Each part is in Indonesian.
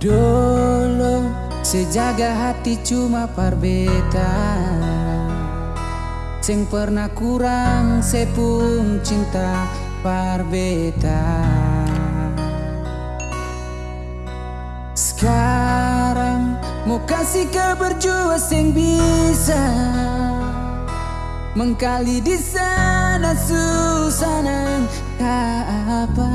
Dolo sejaga hati cuma parbeta. Sing pernah kurang sepung cinta parbeta. Sekarang mau kasih kabar jua sing bisa Mengkali di sana susah nang apa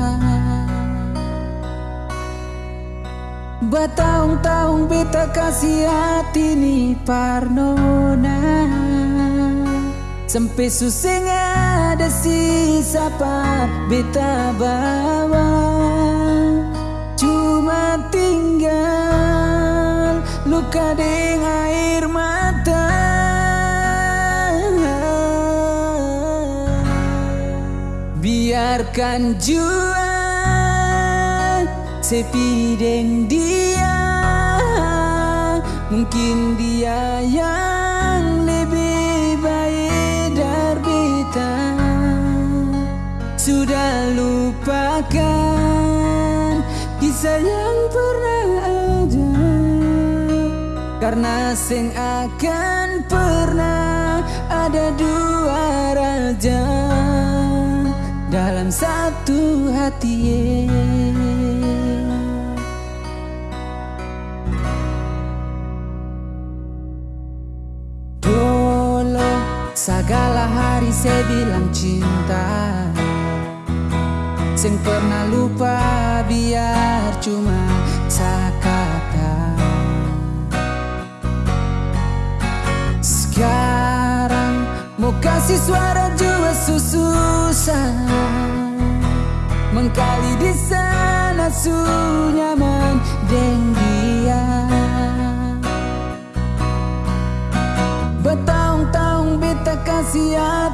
Batahun-tahun beta kasih hati ni parnona. Sampai suseng ada sisa par beta bawa. Cuma tinggal luka dengan air mata. Biarkan jua sepi dengan dia Mungkin dia yang lebih baik dari beta Sudah lupakan kisah yang pernah ada Karena sing akan pernah ada dua raja Dalam satu hati Segala hari saya bilang cinta. Sing pernah lupa biar cuma sakata. Sekarang mau kasih suara jua susah Mengkali di sana su nyaman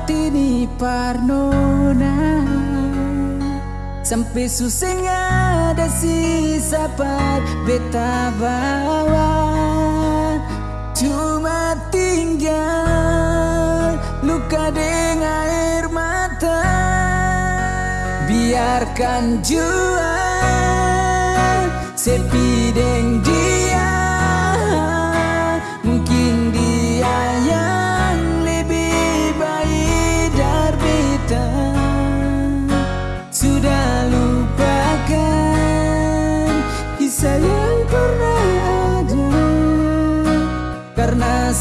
di parnona. Sampai suseng ada sisa par beta bawa. Cuma tinggal luka dengan air mata. Biarkan jua sepi deng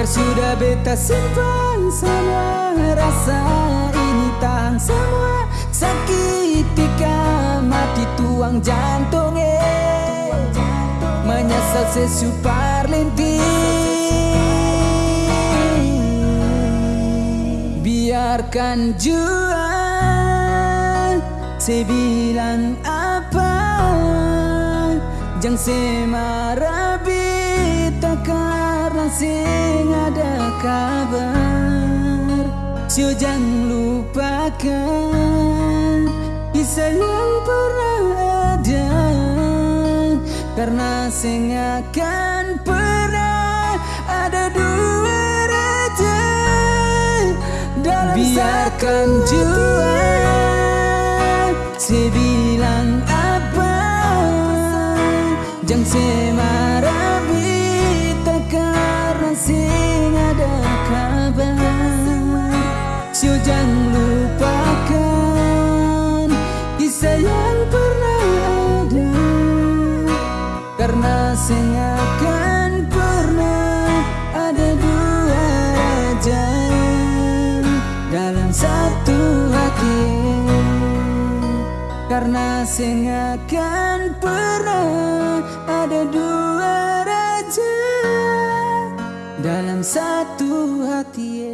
Biar sudah beta simpan semua Rasa ini tahan semua Sakitika mati tuang jantung eh Menyesal sesupar lentik Biarkan jua Saya bilang apa Jangan semarah sing ada kabar Sio jangan lupakan. Kisah yang pernah ada Karena sing akan pernah Ada dua raja dalam biarkan jua saya bilang apa? Jangan karena sing akan pernah ada dua raja dalam satu hati Karena sing akan pernah ada dua raja Dalam satu hati